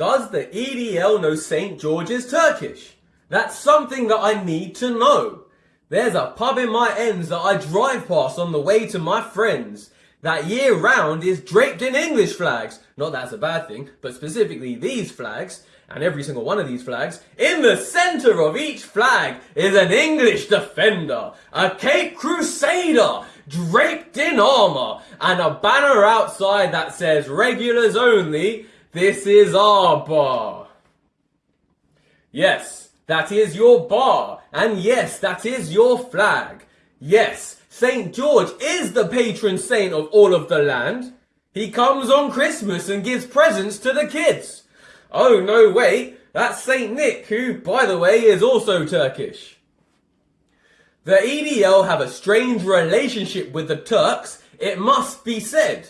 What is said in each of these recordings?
Does the EDL know St. George is Turkish? That's something that I need to know. There's a pub in my ends that I drive past on the way to my friends that year round is draped in English flags. Not that's a bad thing, but specifically these flags, and every single one of these flags, in the center of each flag is an English defender, a Cape Crusader, draped in armor, and a banner outside that says regulars only, this is our bar. Yes, that is your bar, and yes, that is your flag. Yes, St. George is the patron saint of all of the land. He comes on Christmas and gives presents to the kids. Oh, no, wait, that's St. Nick, who, by the way, is also Turkish. The EDL have a strange relationship with the Turks, it must be said.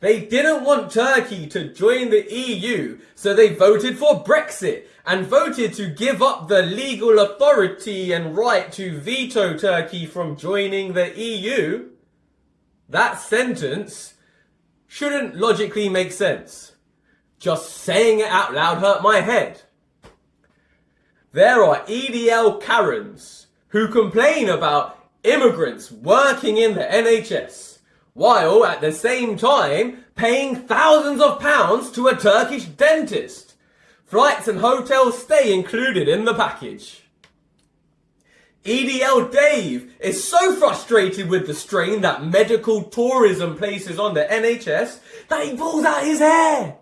They didn't want Turkey to join the EU, so they voted for Brexit and voted to give up the legal authority and right to veto Turkey from joining the EU. That sentence shouldn't logically make sense. Just saying it out loud hurt my head. There are EDL Karens who complain about immigrants working in the NHS, while at the same time paying thousands of pounds to a Turkish dentist. Flights and hotel stay included in the package. EDL Dave is so frustrated with the strain that medical tourism places on the NHS that he pulls out his hair.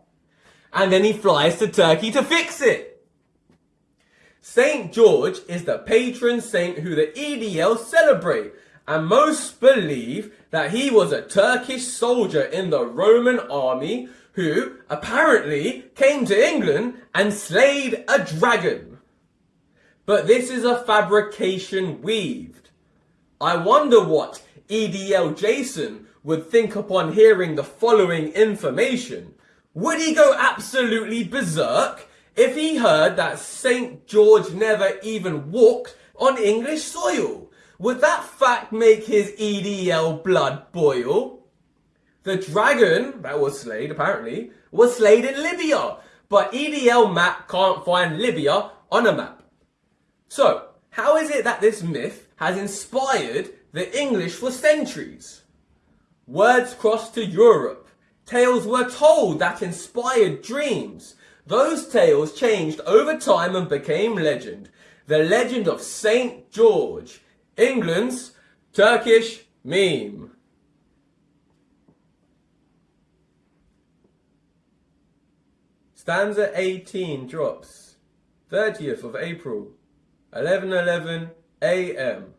And then he flies to Turkey to fix it. St. George is the patron saint who the EDL celebrate, and most believe that he was a Turkish soldier in the Roman army who apparently came to England and slayed a dragon. But this is a fabrication weaved. I wonder what EDL Jason would think upon hearing the following information. Would he go absolutely berserk if he heard that St. George never even walked on English soil? Would that fact make his EDL blood boil? The dragon that was slayed, apparently, was slayed in Libya, but EDL map can't find Libya on a map. So, how is it that this myth has inspired the English for centuries? Words crossed to Europe. Tales were told that inspired dreams. Those tales changed over time and became legend. The legend of St. George, England's Turkish meme. Stanza 18 drops 30th of April 11:11 a.m.